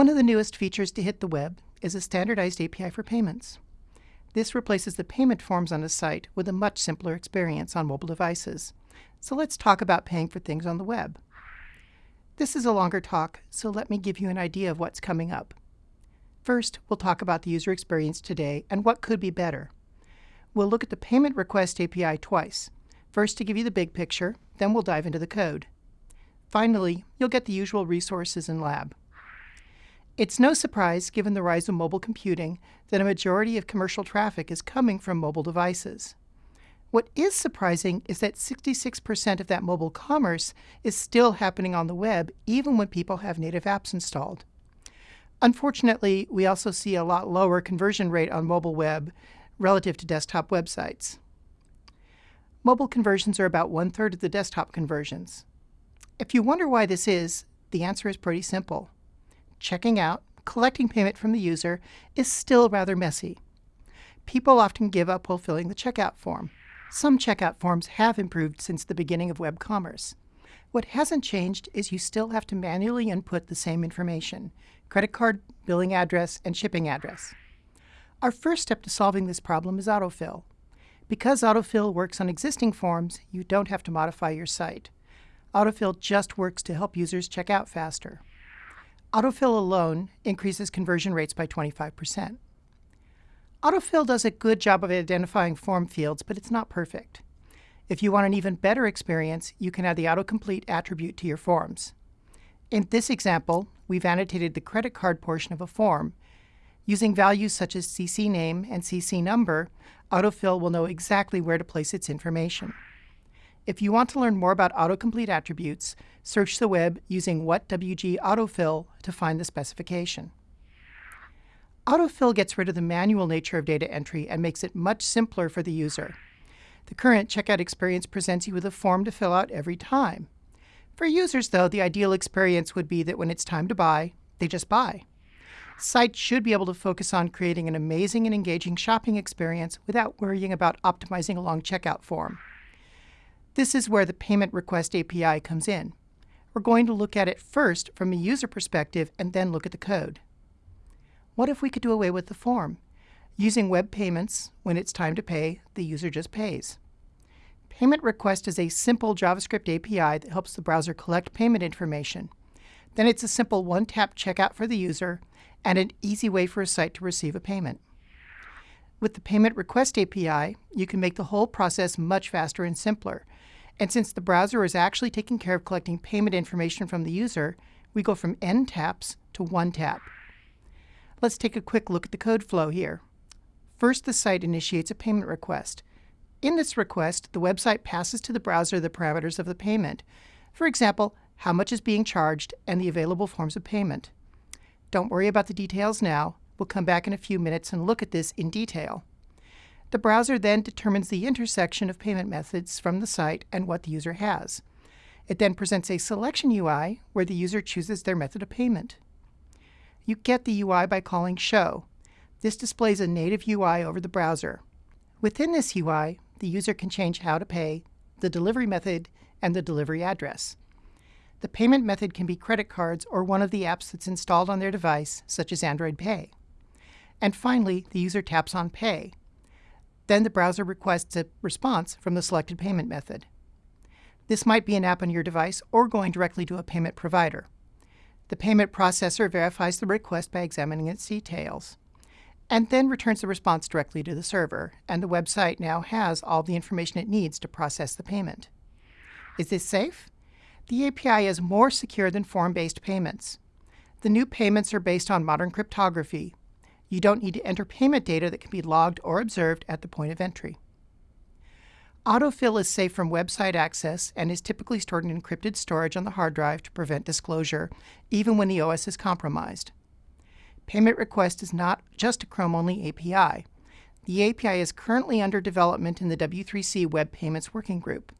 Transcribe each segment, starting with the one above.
One of the newest features to hit the web is a standardized API for payments. This replaces the payment forms on a site with a much simpler experience on mobile devices. So let's talk about paying for things on the web. This is a longer talk, so let me give you an idea of what's coming up. First, we'll talk about the user experience today and what could be better. We'll look at the Payment Request API twice, first to give you the big picture, then we'll dive into the code. Finally, you'll get the usual resources in lab. It's no surprise, given the rise of mobile computing, that a majority of commercial traffic is coming from mobile devices. What is surprising is that 66% of that mobile commerce is still happening on the web, even when people have native apps installed. Unfortunately, we also see a lot lower conversion rate on mobile web relative to desktop websites. Mobile conversions are about one third of the desktop conversions. If you wonder why this is, the answer is pretty simple. Checking out, collecting payment from the user is still rather messy. People often give up while filling the checkout form. Some checkout forms have improved since the beginning of web commerce. What hasn't changed is you still have to manually input the same information, credit card, billing address, and shipping address. Our first step to solving this problem is autofill. Because autofill works on existing forms, you don't have to modify your site. Autofill just works to help users check out faster. Autofill alone increases conversion rates by 25%. Autofill does a good job of identifying form fields, but it's not perfect. If you want an even better experience, you can add the autocomplete attribute to your forms. In this example, we've annotated the credit card portion of a form, Using values such as CC name and CC number, Autofill will know exactly where to place its information. If you want to learn more about autocomplete attributes, search the web using WhatWG Autofill to find the specification. Autofill gets rid of the manual nature of data entry and makes it much simpler for the user. The current checkout experience presents you with a form to fill out every time. For users, though, the ideal experience would be that when it's time to buy, they just buy. Sites should be able to focus on creating an amazing and engaging shopping experience without worrying about optimizing a long checkout form. This is where the Payment Request API comes in. We're going to look at it first from a user perspective and then look at the code. What if we could do away with the form? Using web payments, when it's time to pay, the user just pays. Payment Request is a simple JavaScript API that helps the browser collect payment information. Then it's a simple one-tap checkout for the user and an easy way for a site to receive a payment. With the Payment Request API, you can make the whole process much faster and simpler. And since the browser is actually taking care of collecting payment information from the user, we go from n taps to one tap. Let's take a quick look at the code flow here. First, the site initiates a payment request. In this request, the website passes to the browser the parameters of the payment. For example, how much is being charged and the available forms of payment. Don't worry about the details now. We'll come back in a few minutes and look at this in detail. The browser then determines the intersection of payment methods from the site and what the user has. It then presents a selection UI where the user chooses their method of payment. You get the UI by calling show. This displays a native UI over the browser. Within this UI, the user can change how to pay, the delivery method, and the delivery address. The payment method can be credit cards or one of the apps that's installed on their device, such as Android Pay. And finally, the user taps on Pay. Then the browser requests a response from the selected payment method. This might be an app on your device or going directly to a payment provider. The payment processor verifies the request by examining its details, and then returns the response directly to the server, and the website now has all the information it needs to process the payment. Is this safe? The API is more secure than form-based payments. The new payments are based on modern cryptography. You don't need to enter payment data that can be logged or observed at the point of entry. Autofill is safe from website access and is typically stored in encrypted storage on the hard drive to prevent disclosure, even when the OS is compromised. Payment Request is not just a Chrome-only API. The API is currently under development in the W3C Web Payments Working Group.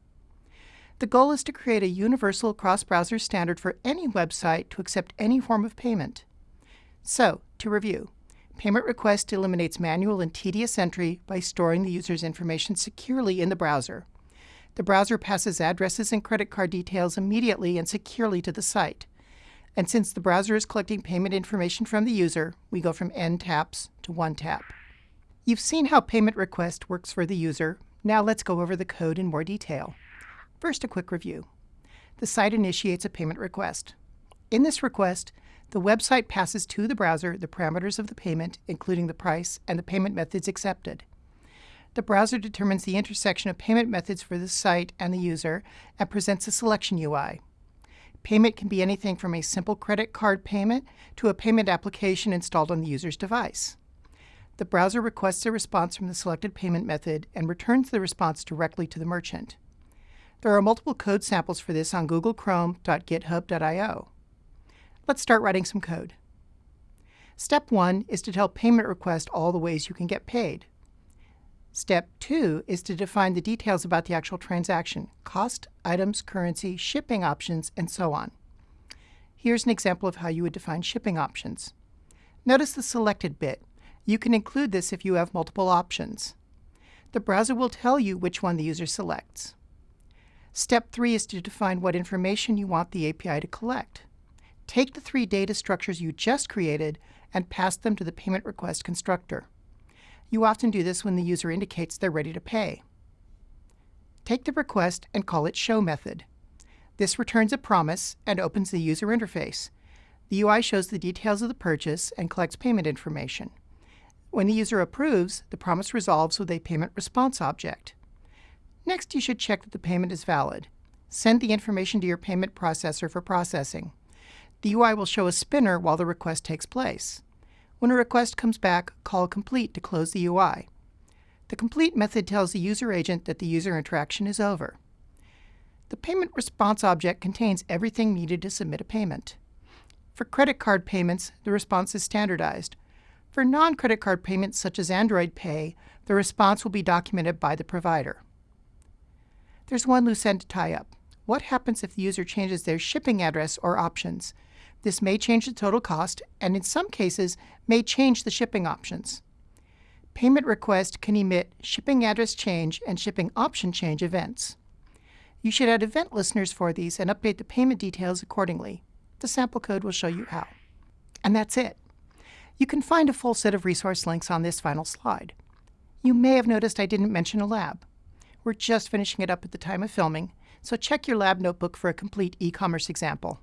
The goal is to create a universal cross-browser standard for any website to accept any form of payment. So, to review, Payment Request eliminates manual and tedious entry by storing the user's information securely in the browser. The browser passes addresses and credit card details immediately and securely to the site. And since the browser is collecting payment information from the user, we go from n taps to one tap. You've seen how payment request works for the user. Now let's go over the code in more detail. First, a quick review. The site initiates a payment request. In this request, the website passes to the browser the parameters of the payment, including the price and the payment methods accepted. The browser determines the intersection of payment methods for the site and the user and presents a selection UI. Payment can be anything from a simple credit card payment to a payment application installed on the user's device. The browser requests a response from the selected payment method and returns the response directly to the merchant. There are multiple code samples for this on google googlechrome.github.io. Let's start writing some code. Step 1 is to tell payment request all the ways you can get paid. Step 2 is to define the details about the actual transaction, cost, items, currency, shipping options, and so on. Here's an example of how you would define shipping options. Notice the selected bit. You can include this if you have multiple options. The browser will tell you which one the user selects. Step 3 is to define what information you want the API to collect. Take the three data structures you just created and pass them to the payment request constructor. You often do this when the user indicates they're ready to pay. Take the request and call it show method. This returns a promise and opens the user interface. The UI shows the details of the purchase and collects payment information. When the user approves, the promise resolves with a payment response object. Next, you should check that the payment is valid. Send the information to your payment processor for processing. The UI will show a spinner while the request takes place. When a request comes back, call complete to close the UI. The complete method tells the user agent that the user interaction is over. The payment response object contains everything needed to submit a payment. For credit card payments, the response is standardized. For non-credit card payments such as Android Pay, the response will be documented by the provider. There's one loose end to tie up. What happens if the user changes their shipping address or options? This may change the total cost, and in some cases, may change the shipping options. Payment request can emit shipping address change and shipping option change events. You should add event listeners for these and update the payment details accordingly. The sample code will show you how. And that's it. You can find a full set of resource links on this final slide. You may have noticed I didn't mention a lab. We're just finishing it up at the time of filming, so check your lab notebook for a complete e-commerce example.